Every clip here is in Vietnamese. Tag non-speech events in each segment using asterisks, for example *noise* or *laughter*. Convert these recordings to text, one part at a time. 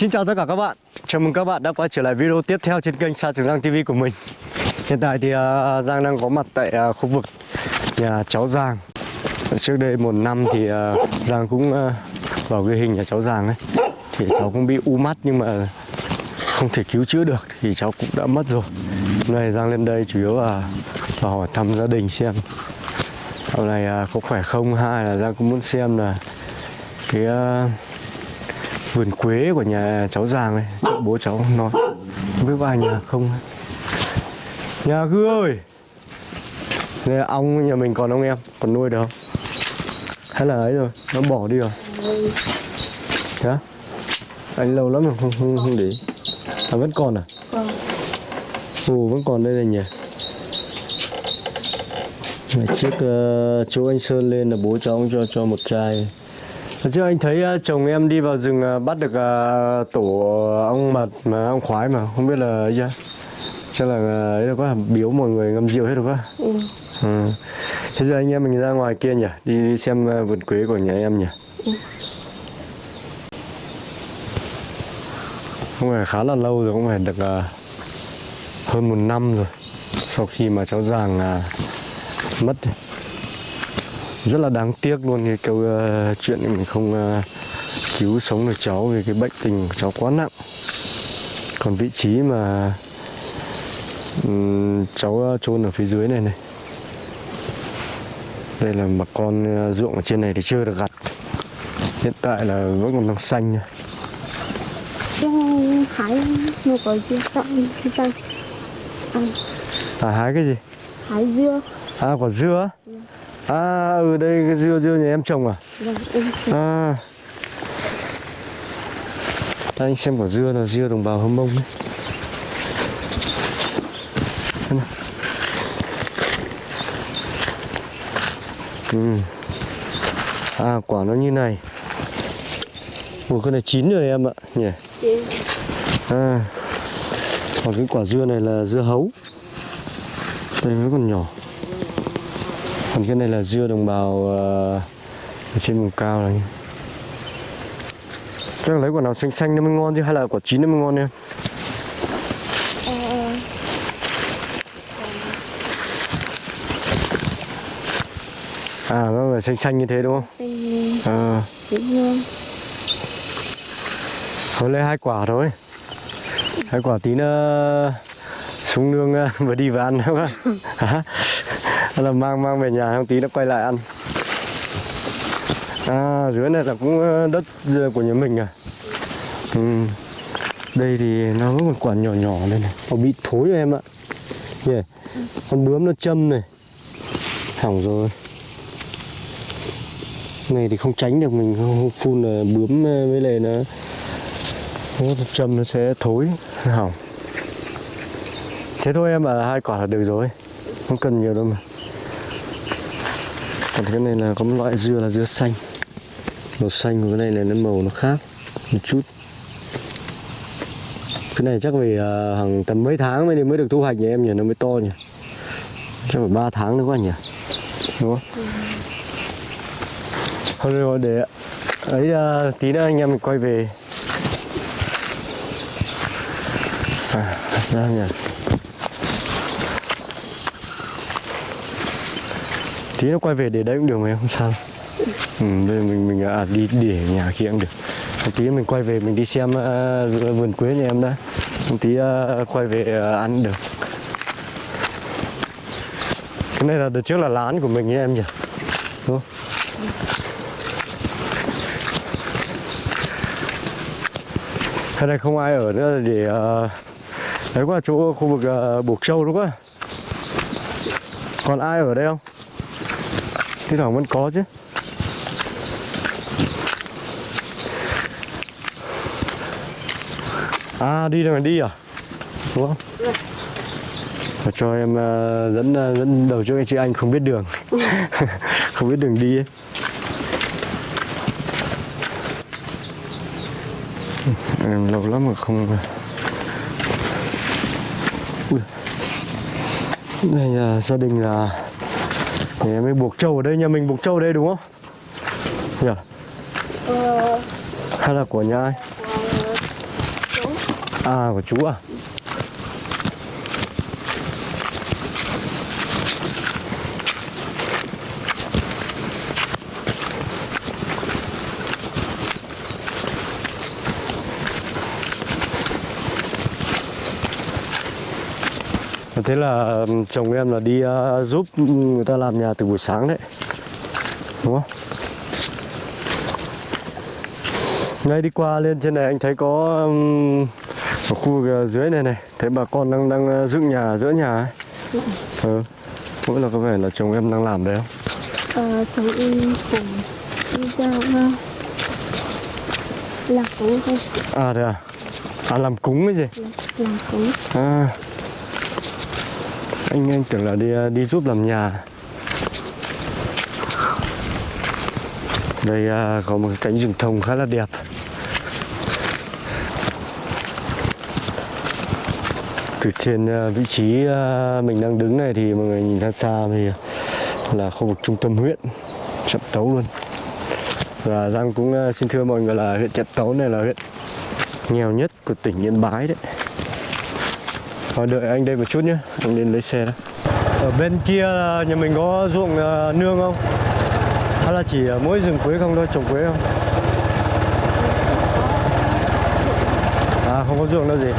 Xin chào tất cả các bạn. Chào mừng các bạn đã quay trở lại video tiếp theo trên kênh Sa Trường Giang TV của mình. Hiện tại thì uh, Giang đang có mặt tại uh, khu vực nhà cháu Giang. Trước đây một năm thì uh, Giang cũng uh, vào ghi hình nhà cháu Giang ấy. Thì cháu cũng bị u mắt nhưng mà không thể cứu chữa được Thì cháu cũng đã mất rồi. Hôm nay Giang lên đây chủ yếu là vào hỏi thăm gia đình xem Hôm nay uh, có khỏe không. Hay là Giang cũng muốn xem là cái uh, vườn quế của nhà cháu Giang này chỗ bố cháu nói không có ai nhà không. Nhà cứ ơi là ong nhà mình còn ông em? Còn nuôi được không? Hay là ấy rồi nó bỏ đi rồi. Hả? Anh lâu lắm rồi không không, không để à vẫn còn à? Vâng. ồ vẫn còn đây này nhỉ? Ngày trước uh, chỗ anh Sơn lên là bố cháu cho cho một chai trước anh thấy uh, chồng em đi vào rừng uh, bắt được uh, tổ ong mật mà ong khoái mà không biết là ấy chưa? Chắc là ấy là có biếu mọi người ngâm rượu hết rồi quá. Ừ. ừ. thế giờ anh em mình ra ngoài kia nhỉ? Đi, đi xem vườn quế của nhà em nhỉ? Không phải khá là lâu rồi cũng phải được uh, hơn một năm rồi sau khi mà cháu Giàng uh, mất rất là đáng tiếc luôn cái câu uh, chuyện mình không uh, cứu sống được cháu vì cái bệnh tình của cháu quá nặng. Còn vị trí mà um, cháu uh, chôn ở phía dưới này này. Đây là bà con uh, ruộng ở trên này thì chưa được gặt. Hiện tại là vẫn còn đang xanh nha. Hái một có dưa tặng tặng à, hái cái gì? Hái dưa. À quả dưa á? À ừ đây cái dưa dưa nhà em trồng à? Vâng em À. Đây, anh xem quả dưa là dưa đồng bào Hâm Mông đấy. Ừ. À quả nó như này. Ủa cái này chín rồi em ạ nhỉ? Chị À. Còn cái quả dưa này là dưa hấu. Đây vẫn còn nhỏ Còn cái này là dưa đồng bào ờ, ở trên vùng cao này Chắc là lấy quả nào xanh xanh nó mới ngon chứ hay là quả chín nó mới ngon em À nó phải xanh xanh như thế đúng không? xanh À dễ thương Thôi lấy hai quả thôi Hai quả tí nữa xuống nương ờ, *laughs* vừa đi vừa ăn đúng *laughs* không? Hả? Hay là mang mang về nhà không tí nó quay lại ăn. À dưới này là cũng ờ, đất dừa của nhà mình à. Ừ. Đây thì nó vẫn còn quả nhỏ nhỏ đây này. Nó bị thối rồi em ạ. Yeah. Con bướm nó châm này. Hỏng rồi. Này thì không tránh được mình không phun là bướm với lại nó nó châm nó sẽ thối nó hỏng. Thế thôi em à hai quả là được rồi. Không cần nhiều đâu mà còn cái này là có một loại dưa là dưa xanh. Màu xanh của cái này là nó màu nó khác một chút. Cái này chắc phải uh, hàng tầm mấy tháng mới mới được thu hoạch nhỉ em nhỉ? Nó mới to nhỉ? Chắc phải 3 tháng nữa quá nhỉ? Đúng không? Thôi rồi để ấy uh, tí nữa anh em mình quay về. À, ra nhỉ? Tí nó quay về để đấy cũng được mà em không sao ừ, giờ mình mình à, đi để nhà kia cũng được một tí mình quay về mình đi xem uh, vườn quế nhà em đã một tí uh, quay về uh, ăn được cái này là đợt trước là lán của mình nhé em nhỉ đúng không? Cái này không ai ở nữa để uh, đấy qua chỗ khu vực uh, buộc trâu đúng không? Còn ai ở đây không? Thế thoảng vẫn có chứ. À đi rồi đi à? Đúng không? Và cho em uh, dẫn uh, dẫn đầu cho anh chị anh không biết đường. *laughs* không biết đường đi ấy. Em lâu lắm mà không Ui. Đây là gia đình là thì mới buộc trâu ở đây nhà mình buộc trâu ở đây đúng không? Nhỉ yeah. ờ... hay là của nhà ai? À của chú à? Thế là chồng em là đi ờ, giúp người ta làm nhà từ buổi sáng đấy Đúng không? Ngay đi qua lên trên này anh thấy có ừm, ở khu vực dưới này này Thấy bà con đang đang ờ, dựng nhà giữa nhà ấy Ừ Mỗi là có vẻ là chồng em đang làm đấy không? Ờ, chồng em cùng đi ra uh, làm cúng thôi À thế à? À làm cúng cái gì? làm, làm cúng À anh anh tưởng là đi ờ, đi giúp làm nhà. Đây à, có một cái cánh rừng thông khá là đẹp. Từ trên ờ, vị trí mình đang đứng này thì mọi người nhìn ra xa thì là khu vực trung tâm huyện chậm Tấu luôn. Và Giang cũng xin thưa mọi người là huyện chậm Tấu này là huyện nghèo nhất của tỉnh Yên Bái đấy. Thôi đợi anh đây một chút nhé, anh đến lấy xe đó Ở bên kia là nhà mình có ruộng à, nương không? Hay là chỉ mỗi rừng quế không thôi, trồng quế không? À không có ruộng đâu gì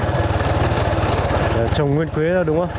ờ, Trồng nguyên quế đâu đúng không?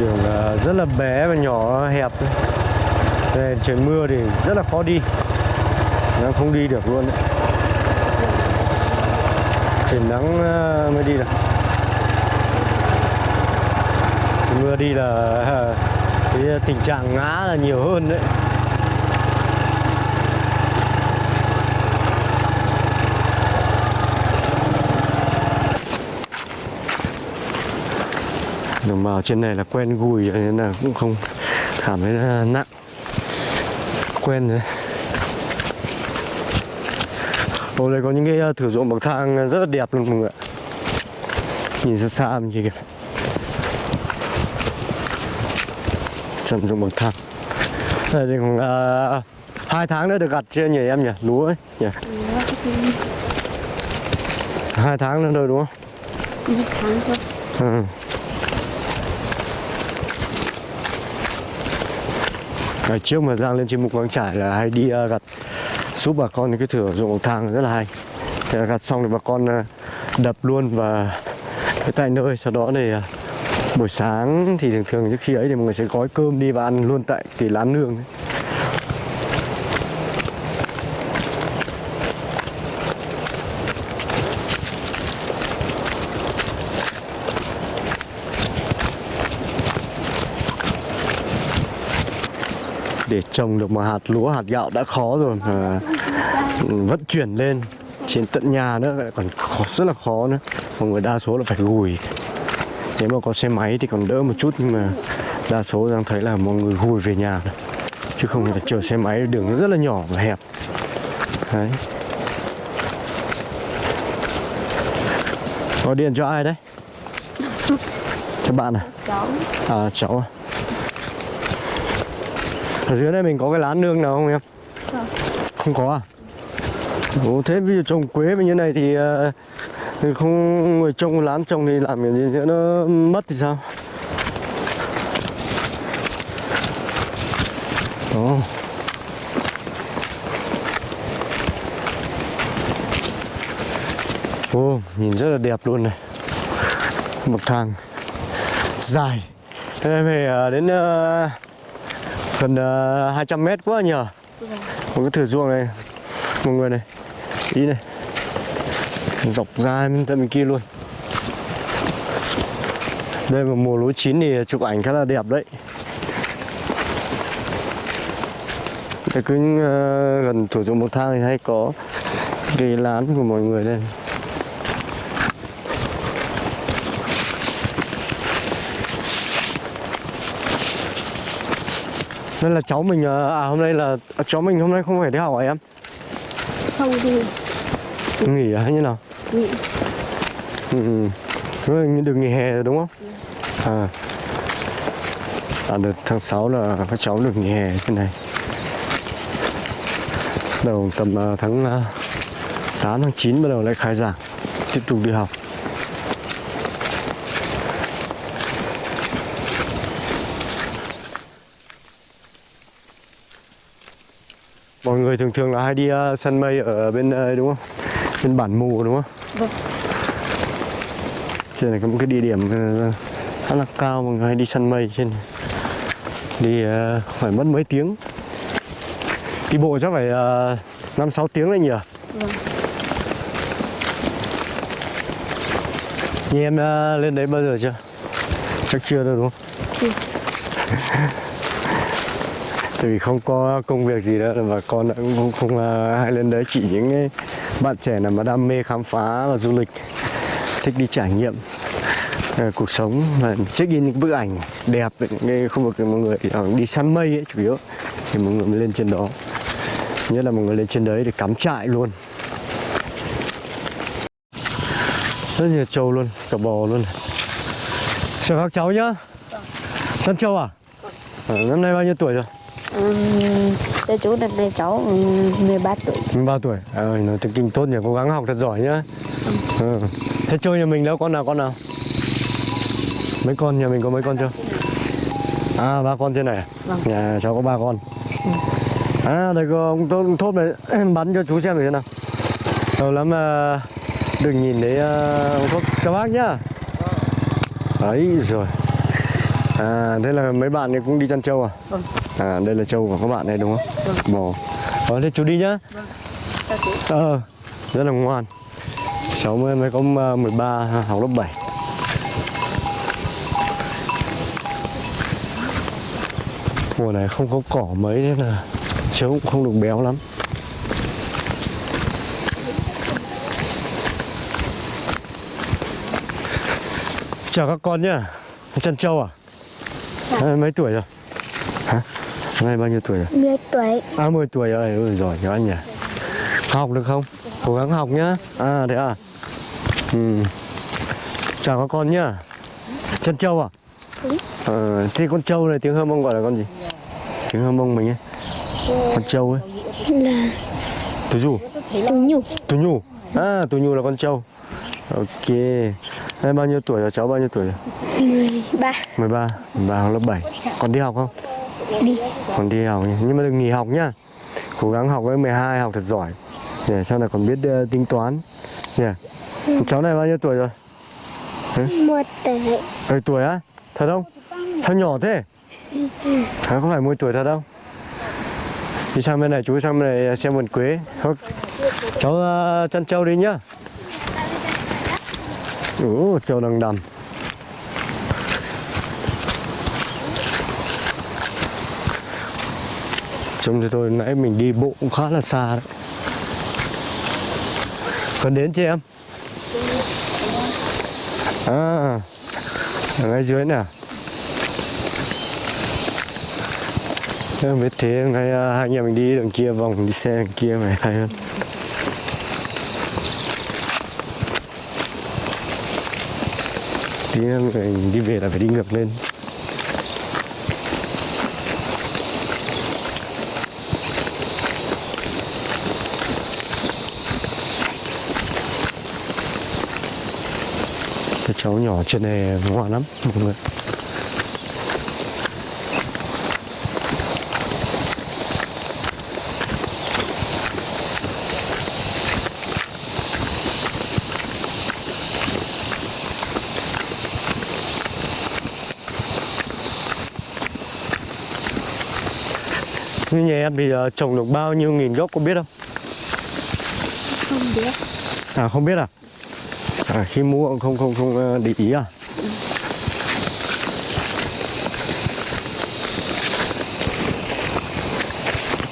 Đường à, rất là bé và nhỏ hẹp. Đây, trời mưa thì rất là khó đi Nó không đi được luôn đấy. Trời nắng à, mới đi được Trời mưa đi là à, cái tình trạng ngã là nhiều hơn đấy đồng bào trên này là quen gùi nên là cũng không cảm thấy nặng quen rồi Ô đây có những cái uh, thửa ruộng bậc thang rất là đẹp luôn mọi người ạ Nhìn xa xa mình kìa Trầm ruộng bậc thang Đây thì khoảng uh, hai tháng nữa được gặt chưa nhỉ em nhỉ? Lúa ấy nhỉ? Hai tháng nữa thôi đúng không? đi tháng thôi Ừ. Ngày trước mà Giang lên trên mục quang trải là hay đi uh, gặt giúp bà con những cái thửa ruộng thang rất là hay. Thế là gặt xong thì bà con uh, đập luôn và cái tại nơi sau đó thì uh, buổi sáng thì thường thường trước khi ấy thì mọi người sẽ gói cơm đi và ăn luôn tại cái lán nương ấy. Trồng được một hạt lúa hạt gạo đã khó rồi mà vận chuyển lên trên tận nhà nữa lại còn khó, rất là khó nữa. Mọi người đa số là phải gùi. Nếu mà có xe máy thì còn đỡ một chút nhưng mà đa số đang thấy là mọi người gùi về nhà. Chứ không là chở xe máy đường rất là nhỏ và hẹp. Đấy. Có điện cho ai đấy? Cho bạn à? Cháu. À cháu à ở dưới này mình có cái lán nương nào không em? Không. không có à? Ồ, thế ví dụ trồng quế như này thì, ờ, thì không người trồng lán trồng thì làm cái gì nữa nó mất thì sao? Ồ. Ồ, nhìn rất là đẹp luôn này. Bậc thang dài. Thế này phải ờ, đến ờ, gần uh, 200 mét quá nhờ. Một cái thửa ruộng này. Mọi người này. Ý này. Dọc ra bên tận bên kia luôn. Đây mà mùa lúa chín thì chụp ảnh khá là đẹp đấy. Đây cứ uh, gần thửa ruộng một thang thì hay có cái lán của mọi người đây Nên là cháu mình ờ, à hôm nay là à, cháu mình hôm nay không phải đi học hả em? không đi Nghỉ à hay như nào? nghỉ Ừ. ừ. Rồi như được nghỉ hè rồi đúng không? À. À đợt tháng 6 là các cháu được nghỉ hè trên này. Đầu tầm ờ, tháng ờ, 8 tháng 9 bắt đầu lại khai giảng tiếp tục đi học. Người thường thường là hay đi ờ, săn mây ở bên ờ, đúng không? Bên bản mù đúng không? Vâng. Trên này có một cái địa điểm ờ, khá là cao mọi người hay đi săn mây trên này. Đi ờ, phải mất mấy tiếng. Đi bộ chắc phải ờ, năm sáu tiếng đấy nhỉ? Vâng. Như em ờ, lên đấy bao giờ chưa? Chắc chưa đâu đúng không? Chưa. *laughs* Tại vì không có công việc gì nữa và con cũng không, không à, hay lên đấy. Chỉ những bạn trẻ nào mà đam mê khám phá và du lịch thích đi trải nghiệm à, cuộc sống và check in những bức ảnh đẹp về những khu vực mọi người à, đi săn mây ấy chủ yếu thì mọi người mới lên trên đó. Nhất là mọi người lên trên đấy để cắm trại luôn. Rất nhiều trâu luôn cả bò luôn. Chào các cháu nhá. Săn trâu à? À năm nay bao nhiêu tuổi rồi? Đây chú năm nay cháu um, 13 tuổi. 13 tuổi. À, nó tiếng kinh tốt nhỉ cố gắng học thật giỏi nhá. Ừ. thế chơi nhà mình đâu con nào con nào? Mấy con nhà mình có mấy con chưa? À ba con trên này à? Vâng. nhà cháu có ba con. À đây có ông tốt, thốt này *clears throat* bắn cho chú xem thử thế nào. Lâu lắm mà được nhìn thấy uh, ông thốt chào bác nhá. Ấy rồi à thế là mấy bạn này cũng đi chăn trâu à Vâng. à đây là trâu của các bạn này đúng không Vâng. bò ờ thế chú đi nhá chú. Ờ, rất là ngoan Cháu mới, mới có ờ, 13, học lớp 7 Mùa này không có cỏ mấy nên là cháu cũng không được béo lắm Chào các con nhá Chân trâu à? À, mấy tuổi rồi? Hả? Hôm nay bao nhiêu tuổi rồi? 10 tuổi À 10 tuổi rồi, giỏi nhớ anh nhỉ Học được không? Cố gắng học nhá À thế à ừ. Chào các con nhá Chân trâu à? Ừ. Ờ, thế con trâu này tiếng Hơ Mông gọi là con gì? Tiếng Hơ Mông mình ấy Con trâu ấy là Tú dù tú nhục Tú nhu À Tú nhu là con trâu Ok Đây bao nhiêu tuổi rồi? Cháu bao nhiêu tuổi rồi? 13 13 13 học lớp 7 Còn đi học không? đi. Còn đi học nhưng mà đừng nghỉ học nhá. Cố gắng học với 12 học thật giỏi. Để sau này còn biết ờ, tính toán. Nhỉ? Cháu này bao nhiêu tuổi rồi? Một tuổi. Bảy tuổi á? Thật không? Sao nhỏ thế? Hả, không phải 10 tuổi thật đâu đi sang bên này chú sang bên này xem vườn quế. Thôi, cháu uh, chăn trâu đi nhá. Ủa, trâu đang đầm Trông cho tôi nãy mình đi bộ cũng khá là xa đấy. Còn đến chưa em? À Ở ngay dưới nè. Em biết thế, ngay à, hai anh em mình đi đường kia vòng, đi xe đường kia mày hay hơn. Tí nữa mình đi về là phải đi ngược lên. Cháu nhỏ trên này ngoan lắm mọi người Như nhà em thì trồng được bao nhiêu nghìn gốc có biết không? không biết À không biết à? À khi mua không không không à, để ý à?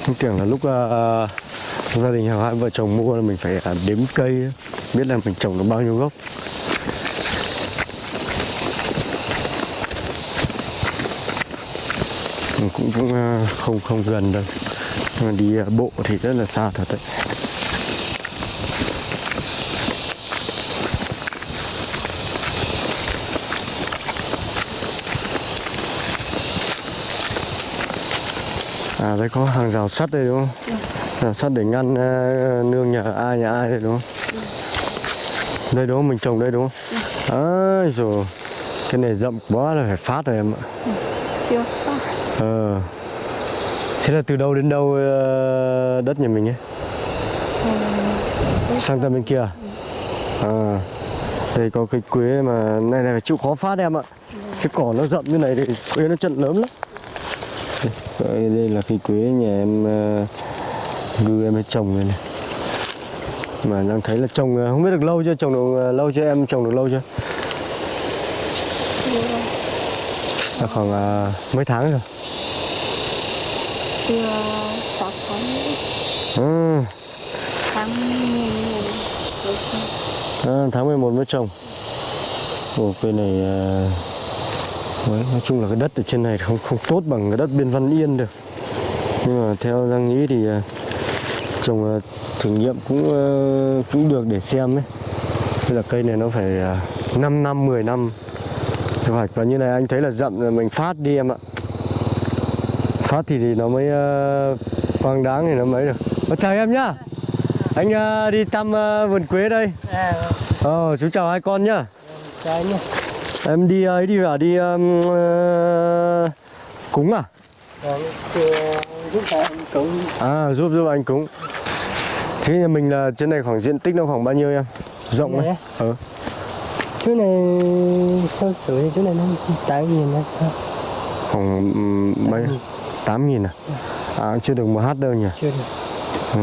Tôi tưởng là lúc ờ, gia đình hai vợ chồng mua là mình phải ờ, đếm cây biết là mình trồng được bao nhiêu gốc. Mình cũng cũng không không gần đâu. Nhưng mà đi bộ thì rất là xa thật đấy. À đây có hàng rào sắt đây đúng không? Rào sắt để ngăn ờ, nương nhà ai nhà ai đây đúng không? Đây đúng không? Mình trồng đây đúng không? Ây rồi Cái này rậm quá là phải phát rồi em ạ chưa phát Ờ Thế là từ đâu đến đâu ờ, đất nhà mình ấy? Sang tận bên kia à? Đây có cây quế mà này này phải chịu khó phát em ạ Chứ cỏ nó rậm như này thì quế nó chận lớn lắm đây, đây là cây quế nhà em uh, ngư em trồng đây này. Mà đang thấy là trồng ờ, không biết được lâu chưa trồng được ờ, lâu chưa em trồng được lâu chưa? Là khoảng ờ, mấy tháng rồi. Chưa sáu tháng ừ, tháng mười một. À, tháng 11 mới trồng Ồ, cây này ờ, Đấy, nói chung là cái đất ở trên này không không tốt bằng cái đất bên Văn Yên được. Nhưng mà theo Giang nghĩ thì ờ, trồng ờ, thử nghiệm cũng ờ, cũng được để xem đấy Thế là cây này nó phải uh, 5 năm 10 năm. Thu hoạch và như này anh thấy là rậm rồi mình phát đi em ạ. Phát thì, thì nó mới uh, quang đáng thì nó mới được. Ờ, chào em nhá. Anh ờ, đi thăm ờ, vườn quế đây. À, ờ chú chào hai con nhá. Trái nhá. Em đi ấy đi à đi um, ờ, cúng à? Thì giúp anh cũng à giúp giúp anh cúng. Thế nhà mình là trên này khoảng diện tích nó khoảng bao nhiêu em? Rộng ấy. Này ờ. Chú này theo sửa thì chú này nó tám nghìn là sao khoảng um, mấy? Tám nghìn. À? À chưa được một hát đâu nhỉ? Chưa được. Ừ.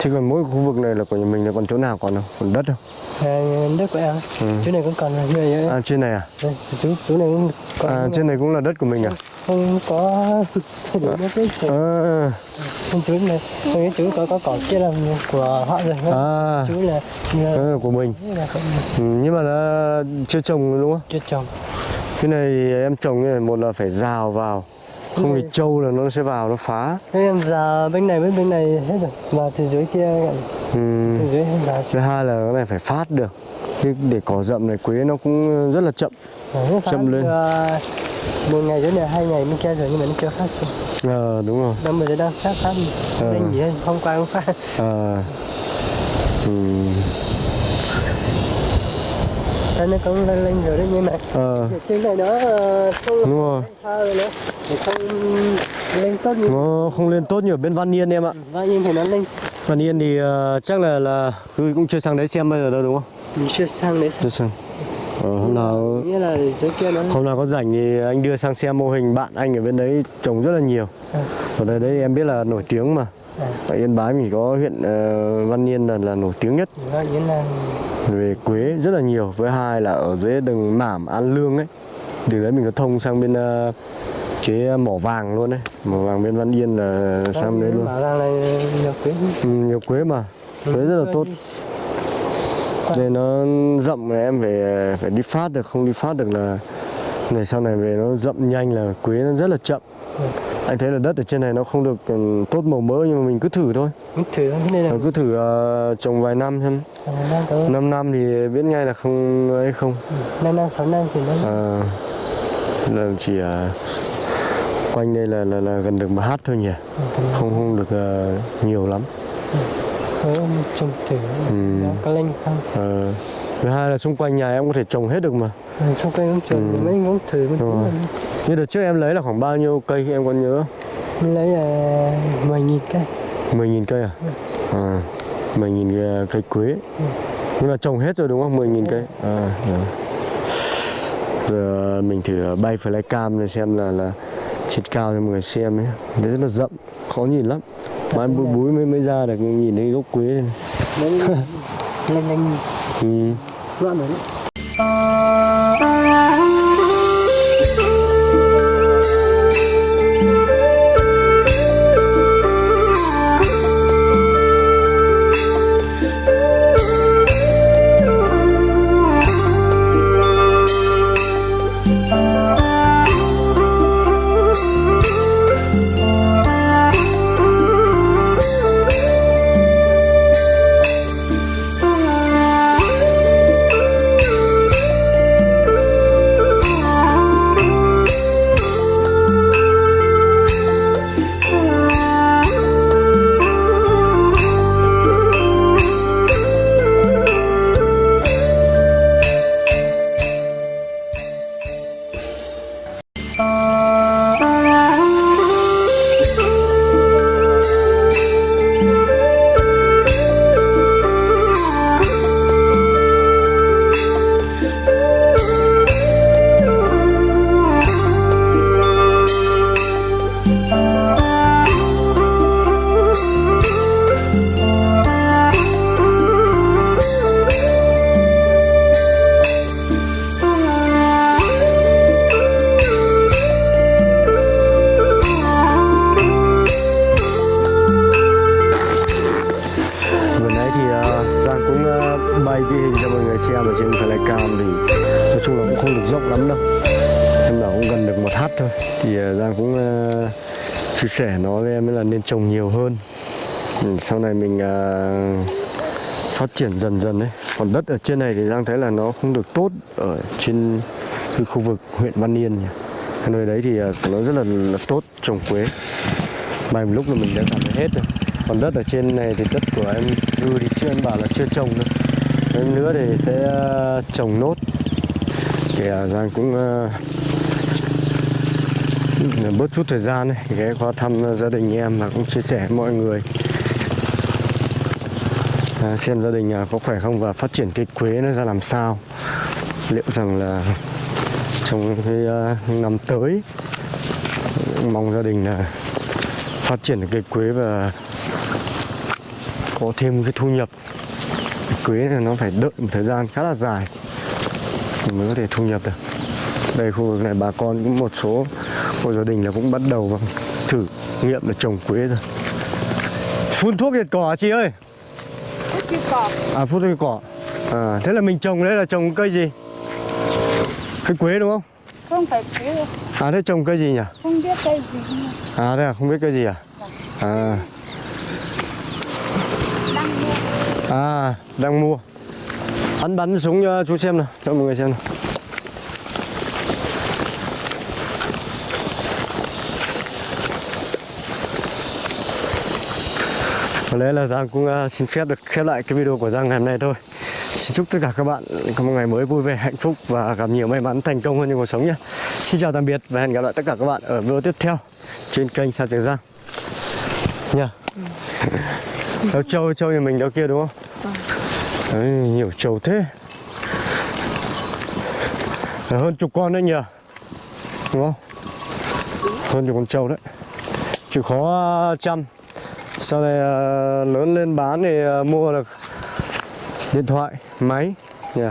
thế còn mỗi khu vực này là của nhà mình là còn chỗ nào còn không? Còn đất không đất của em Ừ. chú này cũng còn là như vậy à trên này à? Đây chú chú này cũng còn à trên này cũng là đất của mình à? không có *laughs* à, không chú này không chú có có cỏ kia là của họ rồi à. Chú là là, này là của mình. Là không ừ, nhưng mà nó chưa trồng đúng không? Chưa trồng. Cái này em trồng này một là phải rào vào không thì trâu là nó sẽ vào nó phá. Thế em ra bên này với bên này hết rồi. Và từ dưới kia ừ. từ dưới ra thứ hai là cái này phải phát được. Chứ để cỏ rậm này quế nó cũng rất là chậm. Đấy, Châm phát, lên. ờ, một ngày dưới này hai ngày bên kia rồi nhưng mà nó chưa phát xong ờ đúng rồi. Năm bây giờ đang phát phát Ờ. Nên gì hôm qua cũng phát. Ờ. Ừ. Nó cũng lên lên rồi đấy nhưng mà ờ. Trên này nó ờ, không đúng rồi. rồi Thì không lên tốt như nó không lên tốt như ở bên Văn Yên em ạ. Và nhưng thì nó lên. Văn Yên thì ờ, chắc là là Hư cũng chưa sang đấy xem bây giờ đâu đúng không? Mình chưa sang đấy chưa sang. Ờ, hôm nào Nghĩa là dưới kia nó hôm nào có rảnh thì anh đưa sang xem mô hình bạn anh ở bên đấy trồng rất là nhiều. À. ở đây đấy em biết là nổi tiếng mà ở Yên Bái mình có huyện ờ, Văn Yên là, là nổi tiếng nhất. Về quế rất là nhiều với hai là ở dưới đường Mảm An Lương ấy. Từ đấy mình có thông sang bên ờ, cái mỏ vàng luôn đấy mỏ vàng bên Văn Yên là sang đấy luôn. Nhiều quý ừ, nhiều quế mà. Quế rất là tốt. Đây nó rậm này em phải phải đi phát được không đi phát được là ngày sau này về nó rậm nhanh là quế nó rất là chậm. Anh thấy là đất ở trên này nó không được ừ, tốt màu mỡ nhưng mà mình cứ thử thôi. Mình thử thế này cứ thử ờ, trồng vài năm xem. Năm tới. 5 năm thì biết ngay là không ấy không. Năm năm sáu năm thì nó à, là chỉ ờ, quanh đây là, là là gần được một hát thôi nhỉ. Không không được ờ, nhiều lắm. Có trồng thử. Ừ. có lên không? Ờ, thứ hai là xung quanh nhà em có thể trồng hết được mà Ừ, xong cái cũng trồng Ừ. mấy cũng thử mình rồi. như đợt trước em lấy là khoảng bao nhiêu cây em còn nhớ không? mình lấy là mười nghìn cây 10.000 cây à? À, 10.000 cây quế. Nhưng mà trồng hết rồi đúng không? 10.000 cây. À, rồi. Giờ mình thử bay flycam này xem là là trên cao cho mọi người xem ấy. Đấy rất là rậm, khó nhìn lắm. Mai búi búi mới mới ra được nhìn thấy gốc quế này. lên lên lên Ừ. running thì ờ, Giang cũng ờ, bay ghi hình cho mọi người xem ở trên flycam thì nói chung là cũng không được rộng lắm đâu. Nhưng mà cũng gần được một hát thôi. Thì ờ, Giang cũng ờ, chia sẻ nó với em là nên trồng nhiều hơn. Ừ, sau này mình phát triển dần dần đấy còn đất ở trên này thì Giang thấy là nó không được tốt ở trên cái khu vực huyện Văn Yên nhỉ. cái nơi đấy thì nó rất là, là tốt trồng quế. Bay một lúc là mình đã cảm thấy hết rồi. Còn đất ở trên này thì đất của em Dư thì chưa em bảo là chưa trồng nữa. Em nữa thì sẽ ờ, trồng nốt. Để rằng à, Giang cũng ờ, bớt chút thời gian này ghé qua thăm gia đình em và cũng chia sẻ với mọi người. À, xem gia đình à, có khỏe không và phát triển cây quế nó ra làm sao. Liệu rằng là trong cái ờ, năm tới mong gia đình là phát triển được cây quế và có thêm cái thu nhập quế này nó phải đợi một thời gian khá là dài thì mới có thể thu nhập được. Đây khu vực này bà con cũng một số hộ gia đình là cũng bắt đầu thử nghiệm là trồng quế rồi. Phun thuốc diệt cỏ chị ơi? Cái cỏ. À phun thuốc diệt cỏ. À thế là mình trồng đấy là trồng cây gì? Cây quế đúng không? Không phải cứ à thế trồng cây gì nhỉ? Không biết cây gì. À thế à không biết cây gì à? À đang mua À, đang mua. Anh bắn súng cho chú xem nào, cho mọi người xem nào. Có lẽ là Giang cũng uh, xin phép được khép lại cái video của Giang ngày hôm nay thôi. Xin chúc tất cả các bạn có một ngày mới vui vẻ, hạnh phúc và gặp nhiều may mắn, thành công hơn trong cuộc sống nhé. Xin chào tạm biệt và hẹn gặp lại tất cả các bạn ở video tiếp theo trên kênh Sa Trường Giang. Nha. Ừ. *laughs* Đâu trâu trâu nhà mình đâu kia đúng không? Đấy, nhiều trâu thế. Là hơn chục con đấy nhỉ? Đúng không? Hơn chục con trâu đấy. Chịu khó chăm. Sau này à, lớn lên bán thì à, mua được điện thoại, máy. Nhỉ?